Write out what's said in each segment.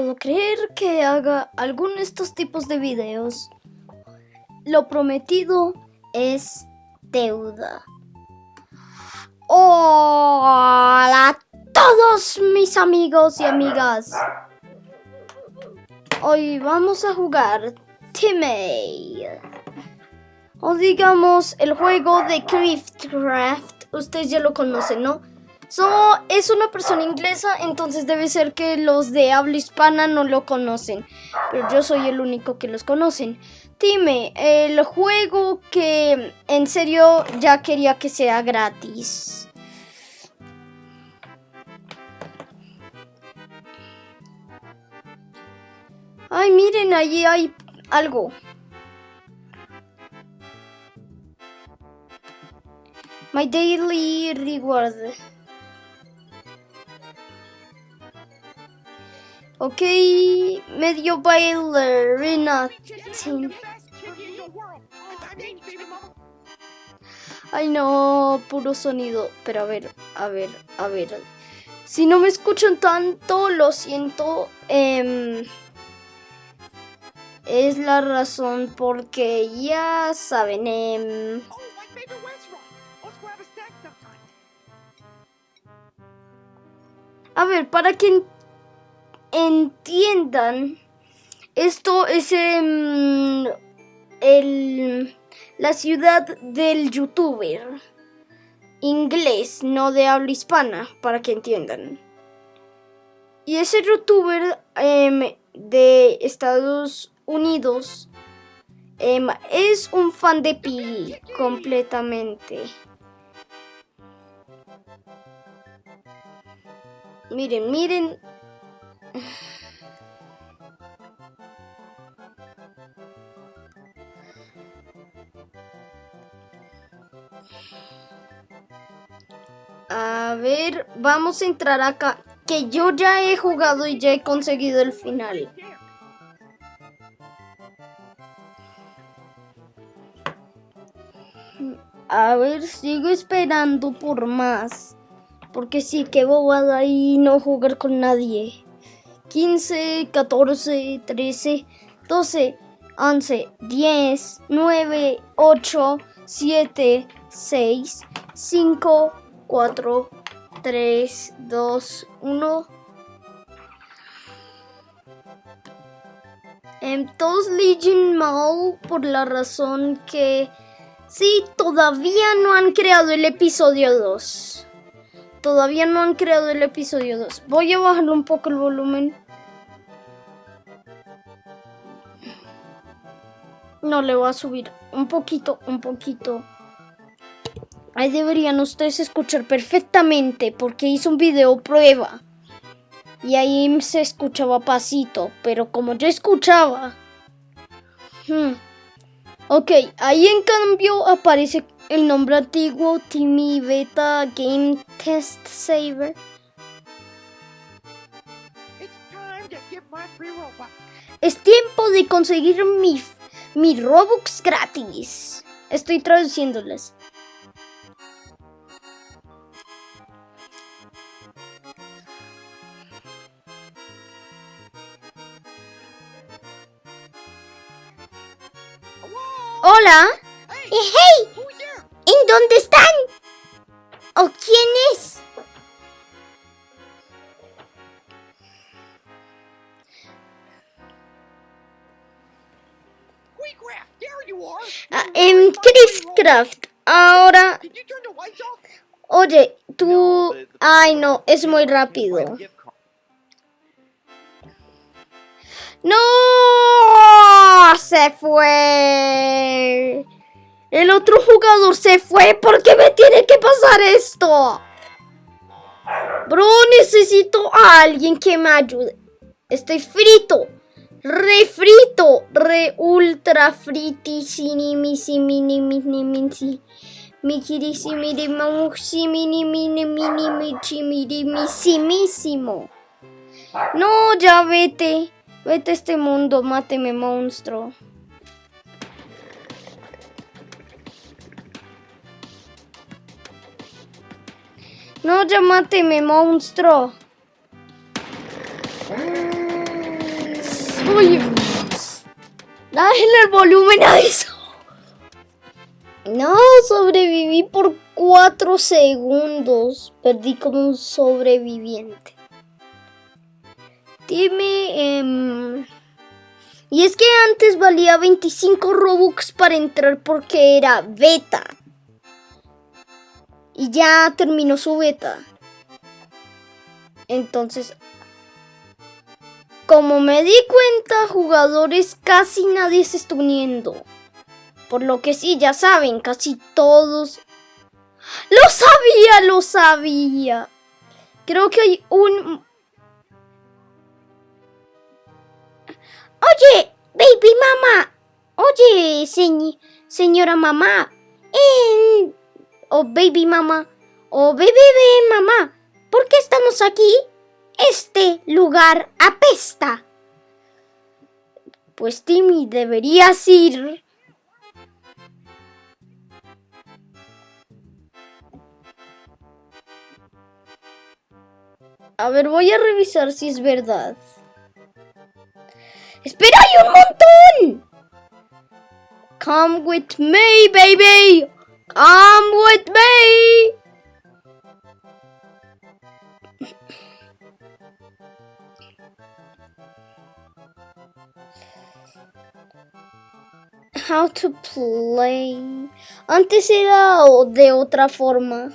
puedo creer que haga alguno de estos tipos de videos. Lo prometido es deuda. Hola a todos mis amigos y amigas. Hoy vamos a jugar Timmy. O digamos el juego de Craft. Ustedes ya lo conocen, ¿no? So, es una persona inglesa, entonces debe ser que los de habla hispana no lo conocen. Pero yo soy el único que los conocen. Dime, el juego que en serio ya quería que sea gratis. Ay, miren, allí hay algo. My daily reward. Ok, medio bailarina. Ay no, puro sonido. Pero a ver, a ver, a ver. Si no me escuchan tanto, lo siento. Eh, es la razón porque ya saben. Eh, a ver, para que entiendan, esto es em, el, la ciudad del youtuber inglés, no de habla hispana, para que entiendan. Y ese youtuber em, de Estados Unidos em, es un fan de Pi completamente. Miren, miren a ver, vamos a entrar acá. Que yo ya he jugado y ya he conseguido el final. A ver, sigo esperando por más. Porque sí, que bobada y no jugar con nadie. 15, 14, 13, 12, 11, 10, 9, 8, 7, 6, 5, 4, 3, 2, 1. En todos Legion Mall por la razón que sí, todavía no han creado el episodio 2. Todavía no han creado el episodio 2. Voy a bajarle un poco el volumen. No le voy a subir un poquito, un poquito. Ahí deberían ustedes escuchar perfectamente porque hice un video prueba. Y ahí se escuchaba pasito, pero como yo escuchaba... Hmm, ok, ahí en cambio aparece el nombre antiguo Timmy Beta Game Test Saver. Es tiempo de conseguir mi, mi Robux gratis. Estoy traduciéndoles. Hola. ¡Hey! ¿En dónde están? ¿O quién es? Ah, en Craft. Ahora. Oye, tú. Ay, no, es muy rápido. ¡No! Se fue. El otro jugador se fue. ¿Por qué me tiene que pasar esto? Bro, necesito a alguien que me ayude. Estoy frito. Re frito. Re ultra fritisiminimisiminisiminisimi. No, ya vete. Vete a este mundo, máteme, monstruo. No, ya máteme, monstruo. Oye, dale el volumen a eso. No, sobreviví por cuatro segundos. Perdí como un sobreviviente. Dime... Em, y es que antes valía 25 Robux para entrar porque era beta. Y ya terminó su beta. Entonces, como me di cuenta, jugadores casi nadie se está uniendo. Por lo que sí, ya saben, casi todos... ¡Lo sabía! ¡Lo sabía! Creo que hay un... Oye, baby mamá. Oye, señora mamá. O baby mamá. O bebé mamá. ¿Por qué estamos aquí? Este lugar apesta. Pues Timmy, deberías ir. A ver, voy a revisar si es verdad. ¡Espera, hay un montón! Come with me, baby. Come with me. How to play. Antes era de otra forma.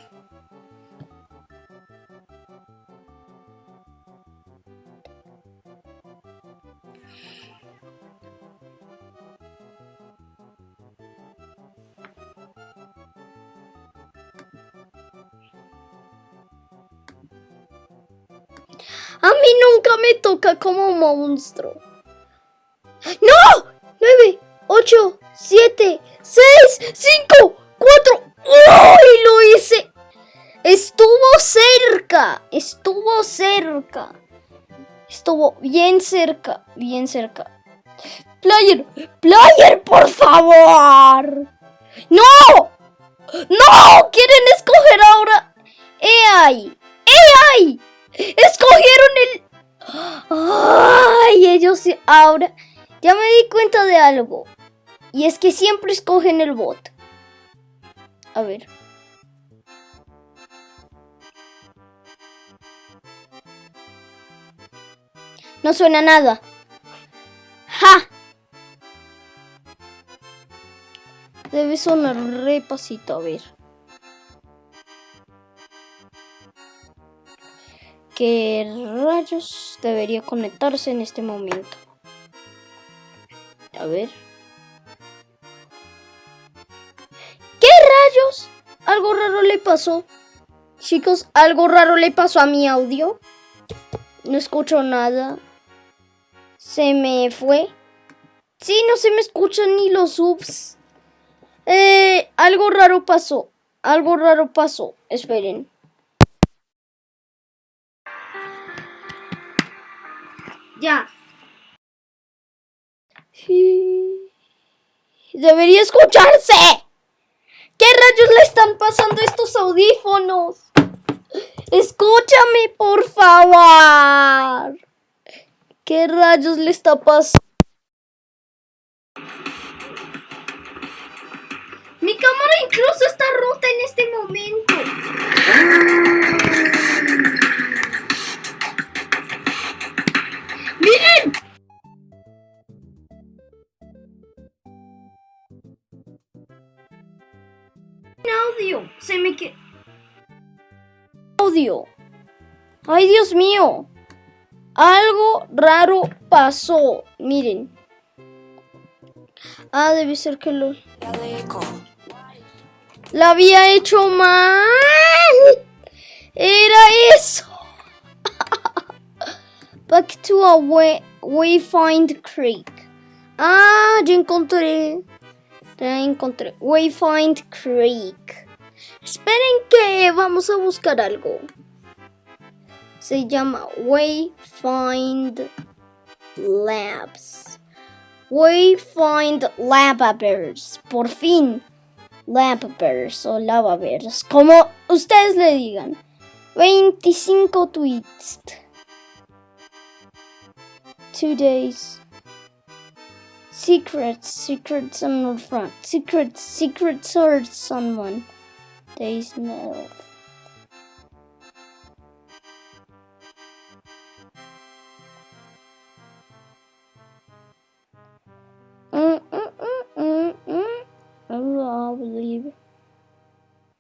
A mí nunca me toca como monstruo. ¡No! 9, 8, 7, 6, 5, 4. ¡Uy! Lo hice. Estuvo cerca. Estuvo cerca. Estuvo bien cerca. Bien cerca. Player. Player, por favor. ¡No! ¡No! ¿Quieren escoger ahora? ¡AI! ¡AI! ¡Escogieron el... ¡Ay! Ellos ahora... Ya me di cuenta de algo. Y es que siempre escogen el bot. A ver. No suena nada. ¡Ja! Debe sonar repasito, a ver. ¿Qué rayos debería conectarse en este momento? A ver. ¿Qué rayos? Algo raro le pasó. Chicos, algo raro le pasó a mi audio. No escucho nada. Se me fue. Sí, no se me escuchan ni los subs. Eh, algo raro pasó. Algo raro pasó. Esperen. Ya. Debería escucharse. ¿Qué rayos le están pasando a estos audífonos? Escúchame, por favor. ¿Qué rayos le está pasando? Mi cámara incluso está rota en este momento. Audio. Se me que... Audio. Ay, Dios mío. Algo raro pasó. Miren. Ah, debe ser que lo... La había hecho mal. Era eso. Back to a way, Wayfind Creek. Ah, ya encontré. Ya encontré. Wayfind Creek. Esperen que vamos a buscar algo. Se llama Wayfind Labs. Wayfind Lababers. Por fin. Lababers o Lavabers. Como ustedes le digan. 25 tweets. two days. Secrets, secrets on the front. Secrets, secrets or someone. They smell. Mm, mm, mm, mm, mm. Believe.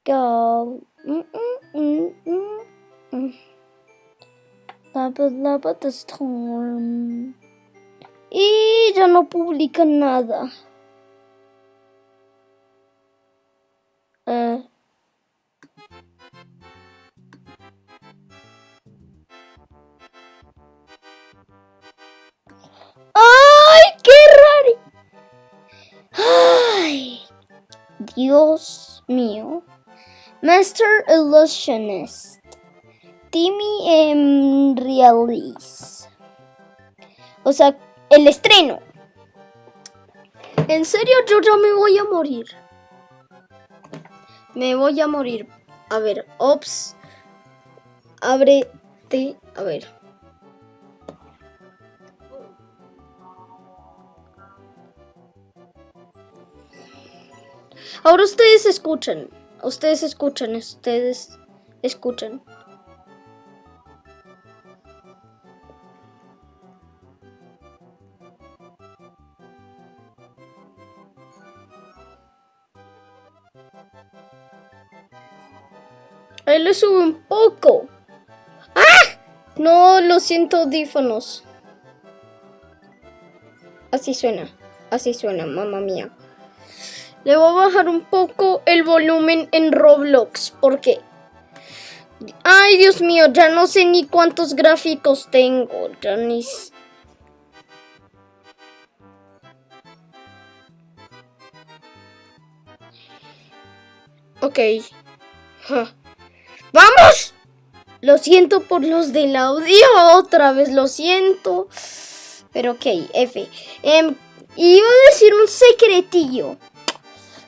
Go. Mm, mm, mm, mm, mm. Lava, lava the storm. Y ya no publica nada. Dios mío. Master Illusionist. Timmy en Realis. O sea, el estreno. En serio, yo ya me voy a morir. Me voy a morir. A ver, ops. Ábrete. A ver. Ahora ustedes escuchan. Ustedes escuchan. Ustedes escuchan. Ahí le subo un poco. ¡Ah! No, lo siento, audífonos. Así suena. Así suena, mamá mía. Le voy a bajar un poco el volumen en Roblox. porque Ay, Dios mío, ya no sé ni cuántos gráficos tengo. Ya ni... Ok. ¡Vamos! Lo siento por los del audio, otra vez lo siento. Pero ok, F. Eh, iba a decir un secretillo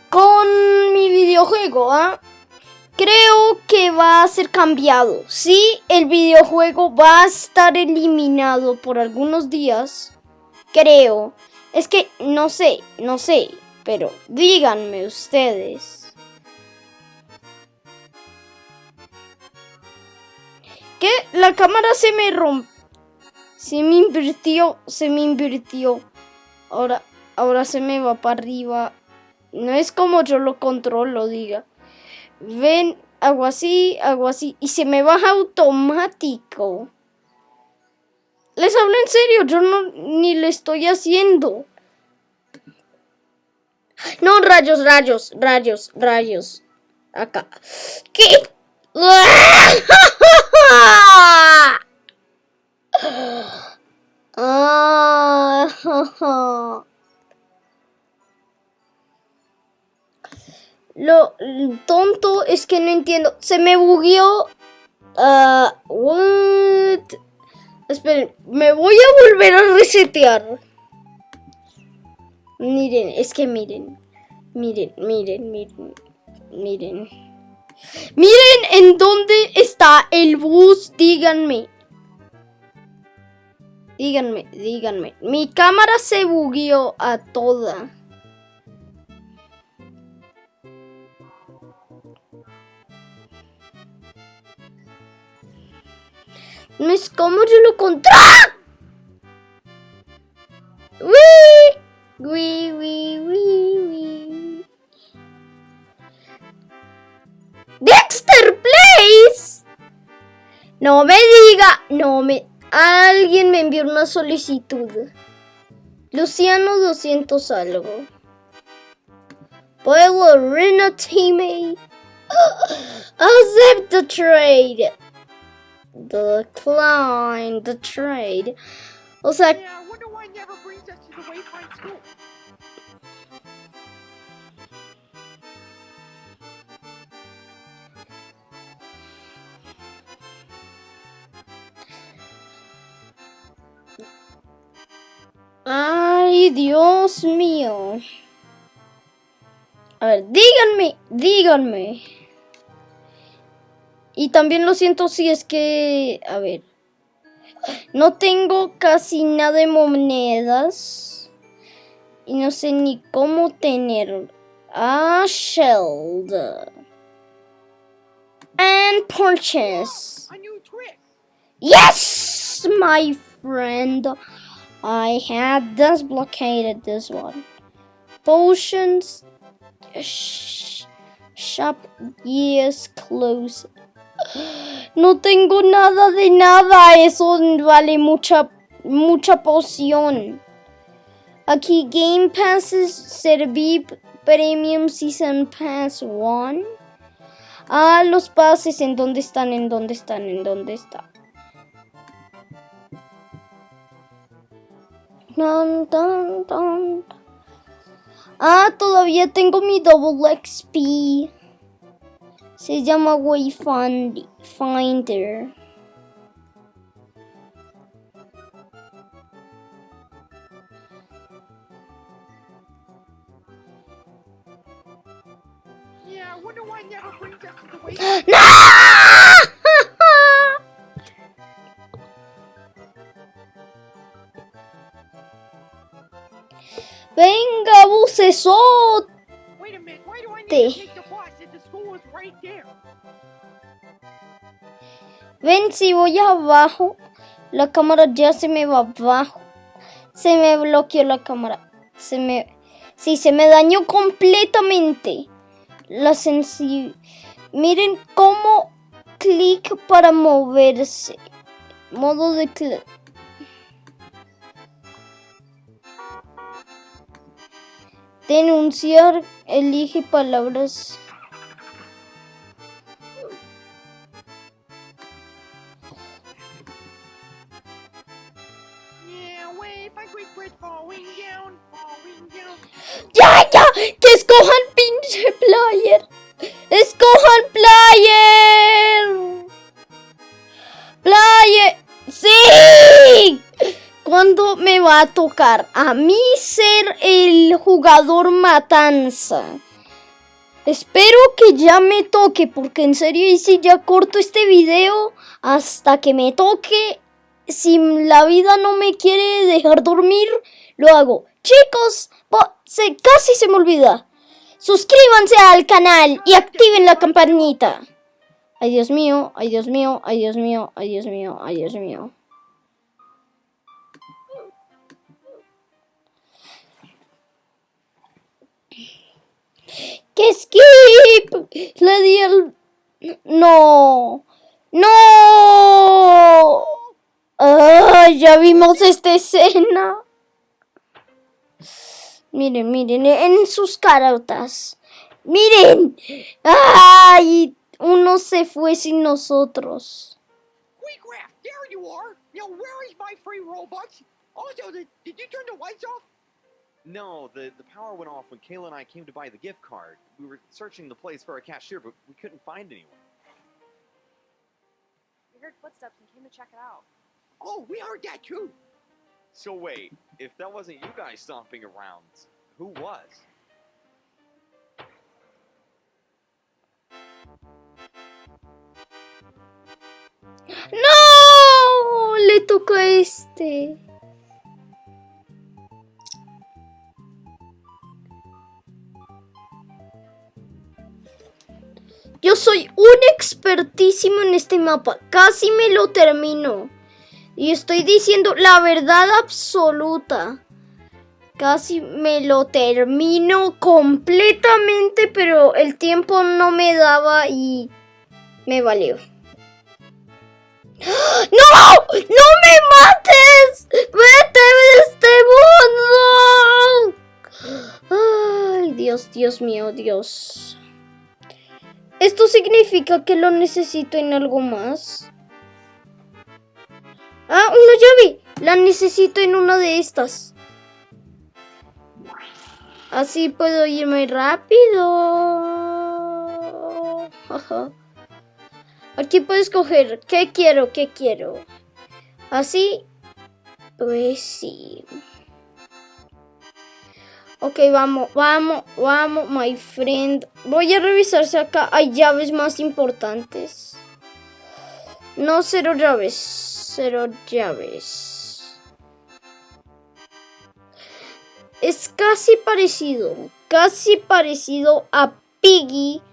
con mi videojuego, ¿ah? Creo que va a ser cambiado. Sí, el videojuego va a estar eliminado por algunos días. Creo. Es que no sé, no sé. Pero díganme ustedes. ¿Qué? La cámara se me rompe. Se me invirtió, se me invirtió. Ahora, ahora se me va para arriba. No es como yo lo controlo, diga. Ven, hago así, hago así. Y se me baja automático. Les hablo en serio, yo no ni le estoy haciendo. No, rayos, rayos, rayos, rayos. Acá. ¿Qué? Ah, Lo tonto es que no entiendo. Se me bugueó. Uh, what? Esperen, me voy a volver a resetear. Miren, es que miren. Miren, miren, miren. Miren. Miren en dónde está el bus. Díganme. Díganme, díganme. Mi cámara se bugueó a toda. No es como yo lo contra. ¡Wii! ¡Wii, wii, wii, wii! ¡Dexter Place! No me diga, no me... Alguien me envió una solicitud. Luciano 200 algo. Puedo Rena Teammate. Accept the trade. Decline the trade. O sea... Yeah, I wonder why never brings us to the Wayfind School. Ay, Dios mío. A ver, díganme, díganme. Y también lo siento si es que, a ver, no tengo casi nada de monedas. Y no sé ni cómo tener a Shield. And trick. Yes, my friend. I had disblockaded this one. Potions. Sh- shop yes close. No tengo nada de nada. Eso vale mucha, mucha poción. Aquí Game Passes, Serví Premium Season Pass 1. Ah, los pases, ¿en dónde están? ¿En dónde están? ¿En dónde están? Ah, todavía tengo mi Double XP. Se llama Wayfinder. Yeah, I wonder why it never brings us to the way. ¡No! Venga, bucesote. Ven, si voy abajo, la cámara ya se me va abajo. Se me bloqueó la cámara. Se me... Sí, se me dañó completamente. La sensi... Miren cómo clic para moverse. Modo de clic. Denunciar. Elige palabras. Escojan pinche player! ¡Escojan player! ¡Player! ¡Sí! ¿Cuándo me va a tocar a mí ser el jugador matanza? Espero que ya me toque, porque en serio, y si ya corto este video hasta que me toque, si la vida no me quiere dejar dormir, lo hago. Chicos, se, casi se me olvida. Suscríbanse al canal y activen la campanita. Ay, Dios mío, ay, Dios mío, ay, Dios mío, ay, Dios mío, ay, Dios mío. ¡Que skip! Le di el... No. No. Ay, ya vimos esta escena. Miren, miren, en sus carotas. Miren. Ay, uno se fue sin nosotros. Queecraft, there you are. Now, where is my free Robux? Also, did, did you turn the lights off? No, the, the power went off when Kayla and I came to buy the gift card. We were searching the place for a cashier, but we couldn't find anyone. We heard footsteps and came to check it out. Oh, we heard that too. So wait, if that wasn't you guys stomping around, who was? ¡No! Le tocó a este. Yo soy un expertísimo en este mapa. Casi me lo termino. Y estoy diciendo la verdad absoluta. Casi me lo termino completamente, pero el tiempo no me daba y me valió. ¡No! ¡No me mates! ¡Vete de este mundo! Ay, Dios, Dios mío, Dios. ¿Esto significa que lo necesito en algo más? Ah, una llave. La necesito en una de estas. Así puedo irme rápido. Aquí puedo escoger qué quiero, qué quiero. Así, pues sí. Ok, vamos, vamos, vamos, my friend. Voy a revisar si acá hay llaves más importantes. No, cero llaves. Cero llaves. es casi parecido, casi parecido a Piggy,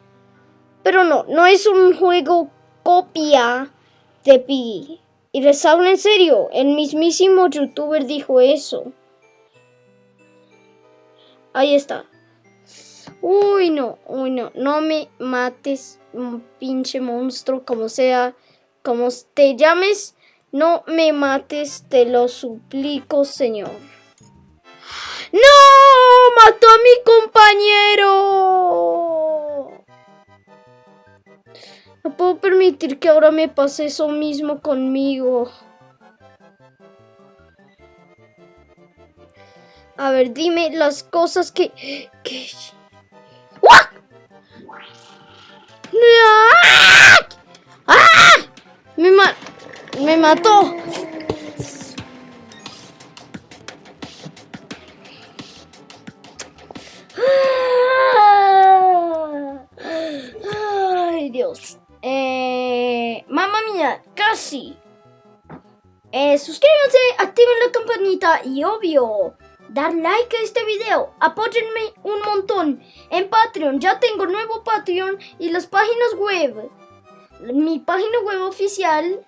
pero no, no es un juego copia de Piggy. Y les hablo en serio, el mismísimo youtuber dijo eso. Ahí está. Uy, no, uy, no, no me mates, un pinche monstruo, como sea, como te llames, no me mates, te lo suplico, señor. ¡No! ¡Mató a mi compañero! No puedo permitir que ahora me pase eso mismo conmigo. A ver, dime las cosas que... que... ¡Ah! ¡Ah! Me, ma me mató. Ay, Dios. Eh, mamma mía, casi. Eh, suscríbanse, activen la campanita y obvio, dar like a este video. Apóyenme un montón en Patreon. Ya tengo nuevo Patreon y las páginas web. Mi página web oficial,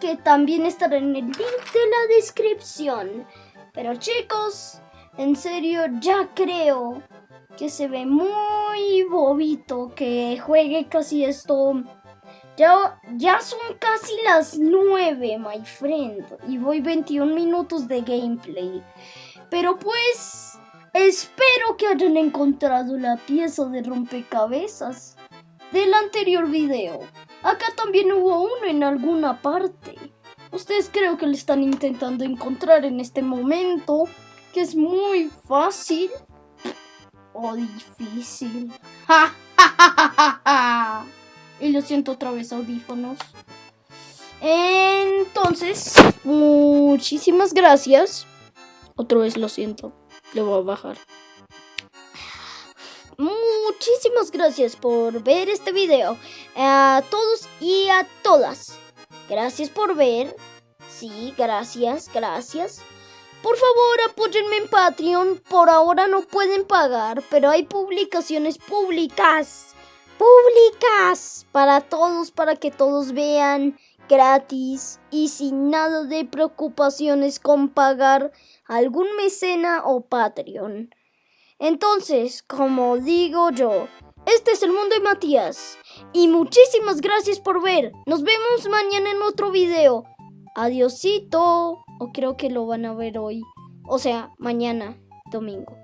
que también estará en el link de la descripción. Pero chicos, en serio, ya creo que se ve muy bobito que juegue casi esto. Ya, ya son casi las 9, my friend. Y voy 21 minutos de gameplay. Pero pues, espero que hayan encontrado la pieza de rompecabezas del anterior video. Acá también hubo uno en alguna parte. Ustedes creo que le están intentando encontrar en este momento, que es muy fácil o difícil. ¡Ja, ja, ja! Y lo siento otra vez, audífonos. Entonces, muchísimas gracias. Otra vez lo siento. Le voy a bajar. Muchísimas gracias por ver este video. A todos y a todas. Gracias por ver. Sí, gracias, gracias. Por favor, apóyenme en Patreon. Por ahora no pueden pagar, pero hay publicaciones públicas. Públicas para todos, para que todos vean gratis y sin nada de preocupaciones con pagar algún mecena o Patreon. Entonces, como digo yo, este es el mundo de Matías. Y muchísimas gracias por ver. Nos vemos mañana en otro video. Adiosito. O creo que lo van a ver hoy. O sea, mañana, domingo.